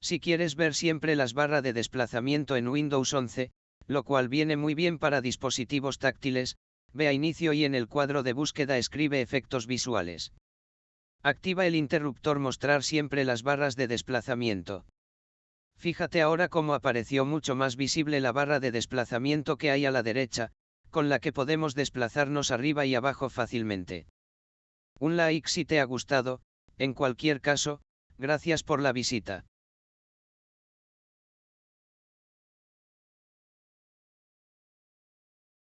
Si quieres ver siempre las barras de desplazamiento en Windows 11, lo cual viene muy bien para dispositivos táctiles, ve a inicio y en el cuadro de búsqueda escribe efectos visuales. Activa el interruptor mostrar siempre las barras de desplazamiento. Fíjate ahora cómo apareció mucho más visible la barra de desplazamiento que hay a la derecha, con la que podemos desplazarnos arriba y abajo fácilmente. Un like si te ha gustado, en cualquier caso, gracias por la visita.